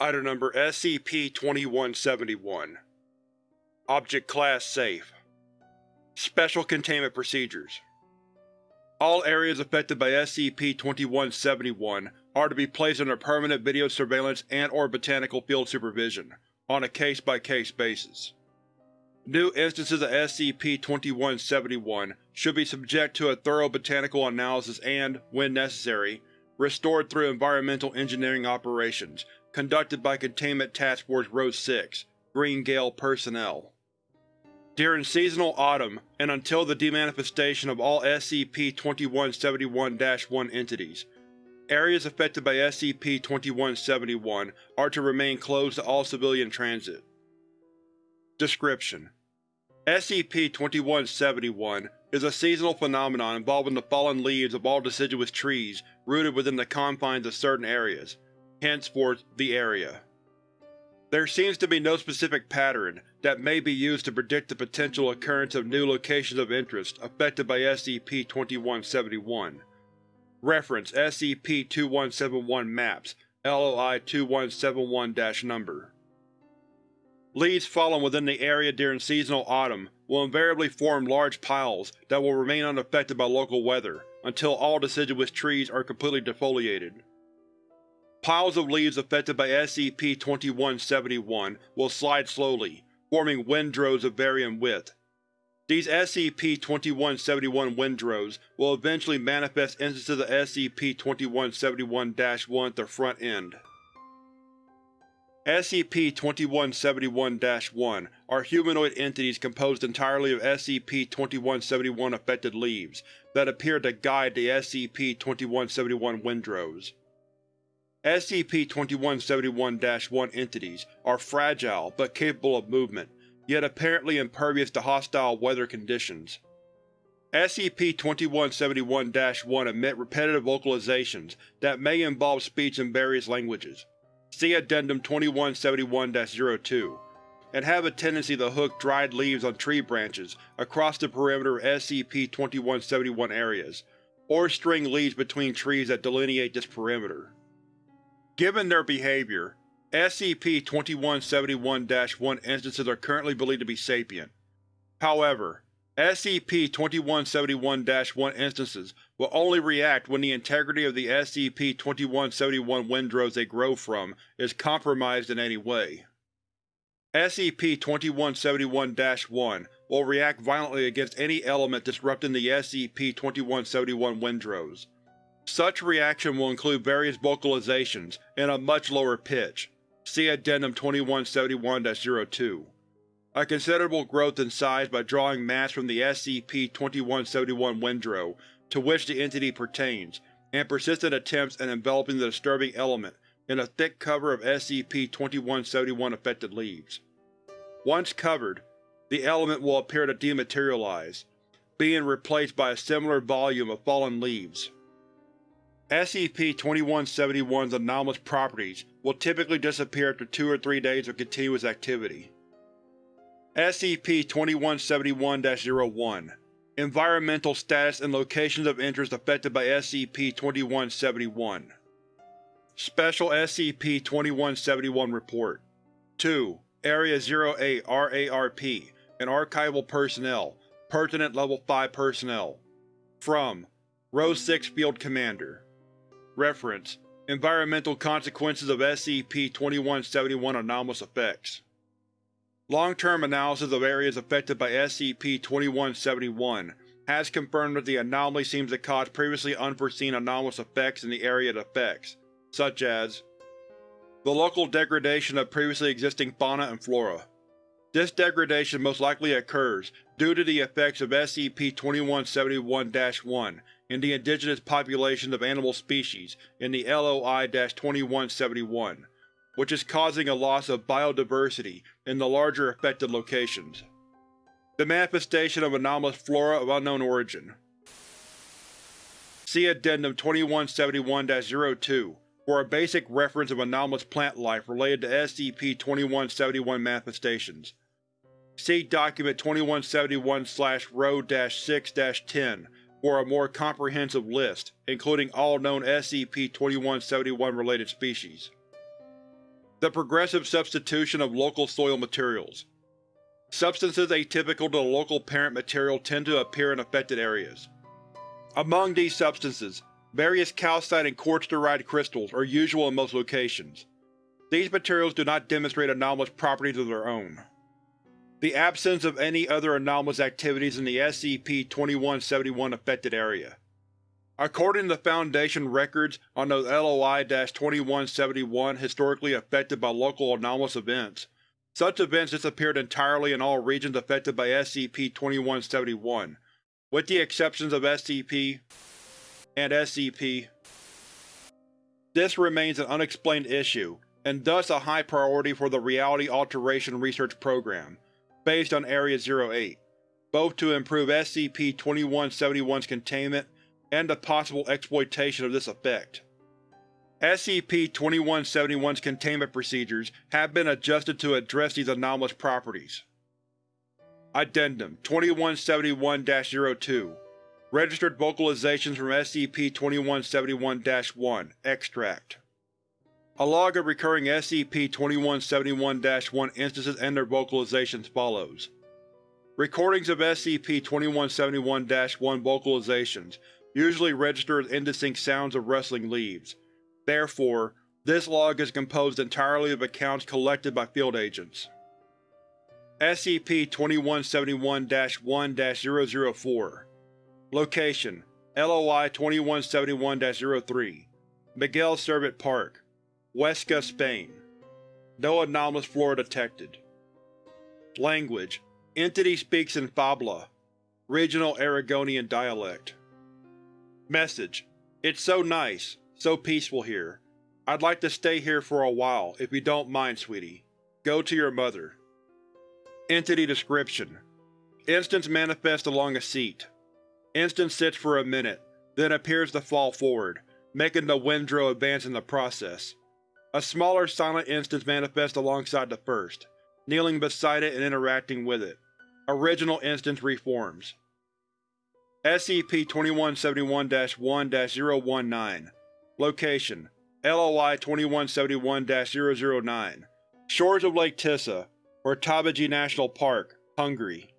Item Number SCP-2171 Object Class Safe. Special Containment Procedures. All areas affected by SCP-2171 are to be placed under permanent video surveillance and or botanical field supervision, on a case-by-case -case basis. New instances of SCP-2171 should be subject to a thorough botanical analysis and, when necessary, restored through environmental engineering operations conducted by Containment Task Force Rho-6 Green Gale personnel. During seasonal autumn, and until the demanifestation of all SCP-2171-1 entities, areas affected by SCP-2171 are to remain closed to all civilian transit. Description: SCP-2171 is a seasonal phenomenon involving the fallen leaves of all deciduous trees rooted within the confines of certain areas, henceforth the area. There seems to be no specific pattern that may be used to predict the potential occurrence of new locations of interest affected by SCP-2171. Reference SCP-2171 Maps, LOI 2171-Number Leaves fallen within the area during seasonal autumn will invariably form large piles that will remain unaffected by local weather until all deciduous trees are completely defoliated. Piles of leaves affected by SCP-2171 will slide slowly, forming windrows of varying width. These SCP-2171 windrows will eventually manifest instances of SCP-2171-1 at their front end. SCP-2171-1 are humanoid entities composed entirely of SCP-2171 affected leaves that appear to guide the SCP-2171 windrows. SCP-2171-1 entities are fragile but capable of movement, yet apparently impervious to hostile weather conditions. SCP-2171-1 emit repetitive vocalizations that may involve speech in various languages. See Addendum 2171-02, and have a tendency to hook dried leaves on tree branches across the perimeter of SCP-2171 areas, or string leaves between trees that delineate this perimeter. Given their behavior, SCP-2171-1 instances are currently believed to be sapient. However, SCP-2171-1 instances will only react when the integrity of the SCP-2171 windrows they grow from is compromised in any way. SCP-2171-1 will react violently against any element disrupting the SCP-2171 windrows. Such reaction will include various vocalizations in a much lower pitch. See Addendum 2171-02 a considerable growth in size by drawing mass from the SCP-2171 windrow to which the entity pertains, and persistent attempts at enveloping the disturbing element in a thick cover of SCP-2171 affected leaves. Once covered, the element will appear to dematerialize, being replaced by a similar volume of fallen leaves. SCP-2171's anomalous properties will typically disappear after two or three days of continuous activity. SCP-2171-01 Environmental status and locations of interest affected by SCP-2171 Special SCP-2171 Report 2. Area 08 RARP and Archival Personnel Pertinent Level 5 Personnel From Rho 6 Field Commander Reference Environmental Consequences of SCP-2171 Anomalous Effects Long-term analysis of areas affected by SCP-2171 has confirmed that the anomaly seems to cause previously unforeseen anomalous effects in the area it affects, such as the local degradation of previously existing fauna and flora. This degradation most likely occurs due to the effects of SCP-2171-1 in the indigenous populations of animal species in the LOI-2171, which is causing a loss of biodiversity in the larger affected locations. The manifestation of anomalous flora of unknown origin. See Addendum 2171-02 for a basic reference of anomalous plant life related to SCP-2171 manifestations. See Document 2171-Rho-6-10 for a more comprehensive list, including all known SCP-2171 related species. The progressive substitution of local soil materials. Substances atypical to the local parent material tend to appear in affected areas. Among these substances, various calcite and quartz-derived crystals are usual in most locations. These materials do not demonstrate anomalous properties of their own. The absence of any other anomalous activities in the SCP-2171 affected area. According to the Foundation records on those LOI-2171 historically affected by local anomalous events, such events disappeared entirely in all regions affected by SCP-2171, with the exceptions of SCP and SCP. This remains an unexplained issue, and thus a high priority for the Reality Alteration Research Program, based on Area-08, both to improve SCP-2171's containment and the possible exploitation of this effect. SCP-2171's containment procedures have been adjusted to address these anomalous properties. Addendum 2171-02 Registered Vocalizations from SCP-2171-1 Extract A log of recurring SCP-2171-1 instances and their vocalizations follows. Recordings of SCP-2171-1 vocalizations usually register as indistinct sounds of rustling leaves. Therefore, this log is composed entirely of accounts collected by field agents. SCP-2171-1-004 Location: LOI-2171-03 Miguel Servet Park, Huesca, Spain No anomalous flora detected. Language: Entity speaks in Fabla, regional Aragonian dialect. Message: It's so nice, so peaceful here. I'd like to stay here for a while, if you don't mind, sweetie. Go to your mother. Entity Description: Instance manifests along a seat. Instance sits for a minute, then appears to fall forward, making the Windrow advance in the process. A smaller silent instance manifests alongside the first, kneeling beside it and interacting with it. Original instance reforms. SCP-2171-1-019 Location: LOI-2171-009 Shores of Lake Tisza, or Tabaji National Park, Hungary.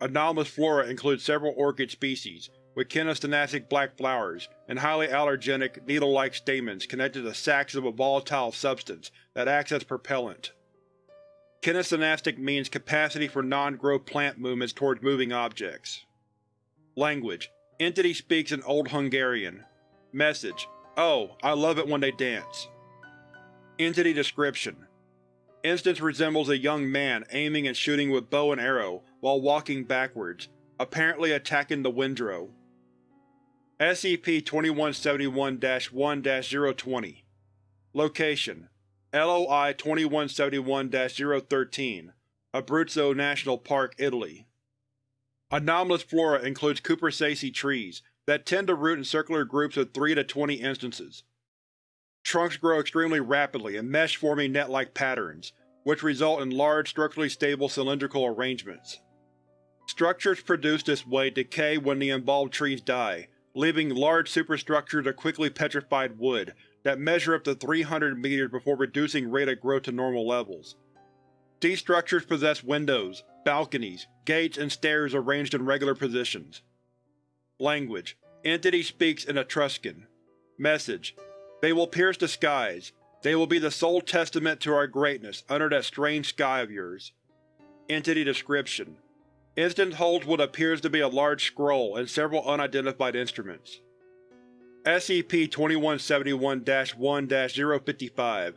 Anomalous flora includes several orchid species, with kinesthetic black flowers, and highly allergenic, needle-like stamens connected to sacs of a volatile substance that acts as propellant. Kinesthetic means capacity for non-growth plant movements towards moving objects. Language: Entity speaks in Old Hungarian. Message: Oh, I love it when they dance. Entity Description: Instance resembles a young man aiming and shooting with bow and arrow while walking backwards, apparently attacking the Windrow. SCP-2171-1-020 Location: LOI-2171-013 Abruzzo National Park, Italy Anomalous flora includes cupressaceae trees that tend to root in circular groups of 3 to 20 instances. Trunks grow extremely rapidly in mesh-forming net-like patterns, which result in large, structurally stable cylindrical arrangements. Structures produced this way decay when the involved trees die, leaving large superstructures of quickly petrified wood that measure up to 300 meters before reducing rate of growth to normal levels. These structures possess windows, balconies, gates, and stairs arranged in regular positions. Language: Entity speaks in Etruscan. Message: They will pierce the skies. They will be the sole testament to our greatness under that strange sky of yours. Entity Description: Instance holds what appears to be a large scroll and several unidentified instruments. SCP-2171-1-055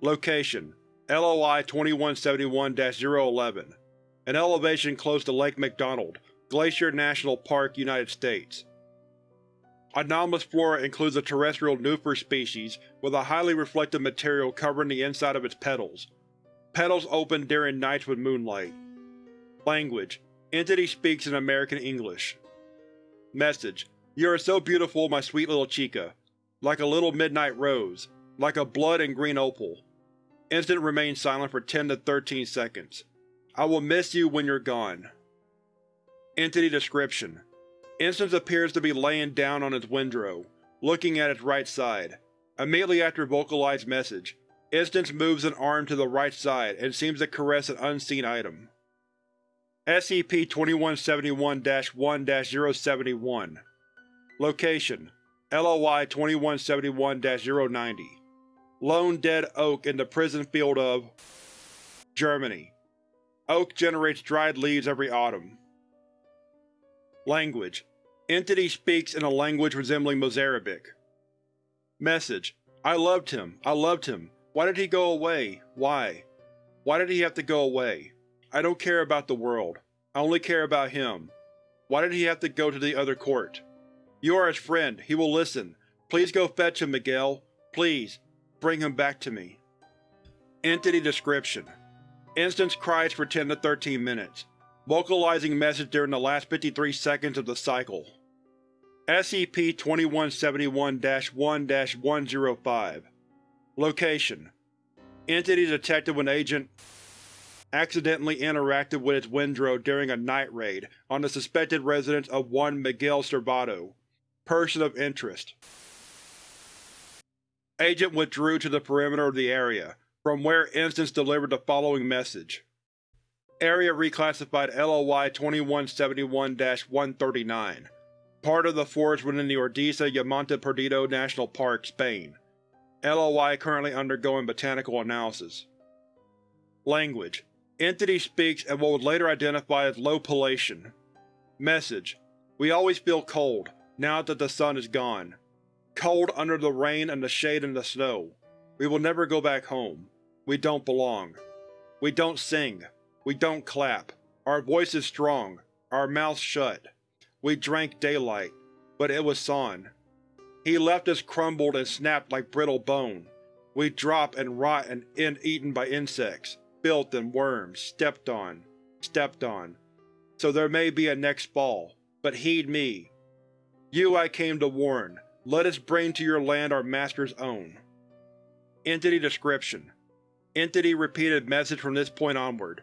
Location: LOI-2171-011 An elevation close to Lake McDonald, Glacier National Park, United States. Anomalous flora includes a terrestrial Nuphar species with a highly reflective material covering the inside of its petals. Petals open during nights with moonlight. Language: Entity speaks in American English. Message: You are so beautiful, my sweet little chica. Like a little midnight rose. Like a blood and green opal. Instant remains silent for 10 to 13 seconds. I will miss you when you're gone. Entity Description: Instance appears to be laying down on its windrow, looking at its right side. Immediately after vocalized message, Instance moves an arm to the right side and seems to caress an unseen item. SCP-2171-1-071 Location: LOI 2171-090 Lone dead oak in the prison field of Germany. Oak generates dried leaves every autumn. Language: Entity speaks in a language resembling Mozarabic. Message: I loved him. I loved him. Why did he go away? Why? Why did he have to go away? I don't care about the world. I only care about him. Why did he have to go to the other court? You are his friend. He will listen. Please go fetch him, Miguel. Please. Bring him back to me. Entity Description: Instance cries for 10 to 13 minutes, vocalizing message during the last 53 seconds of the cycle. SCP-2171-1-105 Location: Entity detected when Agent accidentally interacted with its Windrow during a night raid on the suspected residence of one Miguel Servato. Person of interest. Agent withdrew to the perimeter of the area, from where Instance delivered the following message. Area reclassified LOI 2171-139 Part of the forest within the Ordesa y Monte Perdido National Park, Spain. LOI currently undergoing botanical analysis. Language: Entity speaks at what would later identify as low Palatian. Message: We always feel cold, now that the sun is gone. Cold under the rain and the shade and the snow. We will never go back home. We don't belong. We don't sing. We don't clap. Our voice is strong. Our mouths shut. We drank daylight, but it was San. He left us crumbled and snapped like brittle bone. We drop and rot and end eaten by insects, filth and worms, stepped on, stepped on. So there may be a next fall, but heed me. You I came to warn, let us bring to your land our master's own. Entity Description: Entity repeated message from this point onward.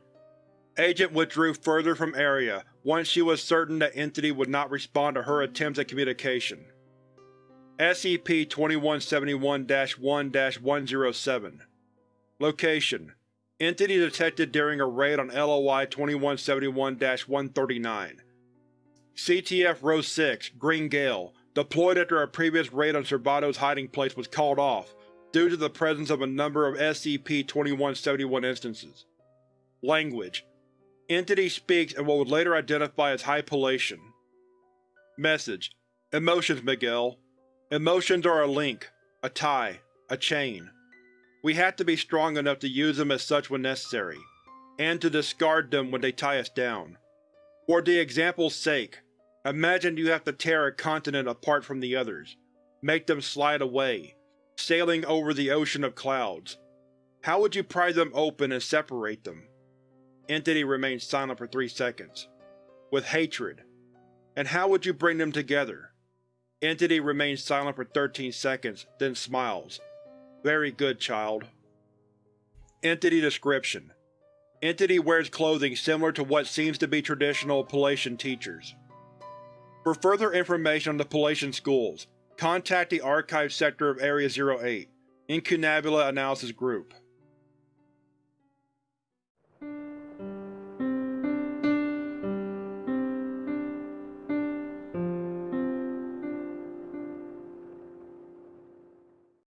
Agent withdrew further from area once she was certain that Entity would not respond to her attempts at communication. SCP-2171-1-107 Location: Entity detected during a raid on LOI 2171-139 CTF Rho 6, Green Gale, deployed after a previous raid on Servato's hiding place was called off due to the presence of a number of SCP-2171 instances. Language: Entity speaks in what would later identify as High Palatian. Message: Emotions, Miguel. Emotions are a link, a tie, a chain. We have to be strong enough to use them as such when necessary, and to discard them when they tie us down. For the example's sake, imagine you have to tear a continent apart from the others, make them slide away, sailing over the ocean of clouds. How would you pry them open and separate them? Entity remains silent for three seconds. With hatred. And how would you bring them together? Entity remains silent for 13 seconds, then smiles. Very good, child. Entity Description: Entity wears clothing similar to what seems to be traditional Palatian teachers. For further information on the Palatian schools, contact the Archive Sector of Area 08, Incunabula Analysis Group.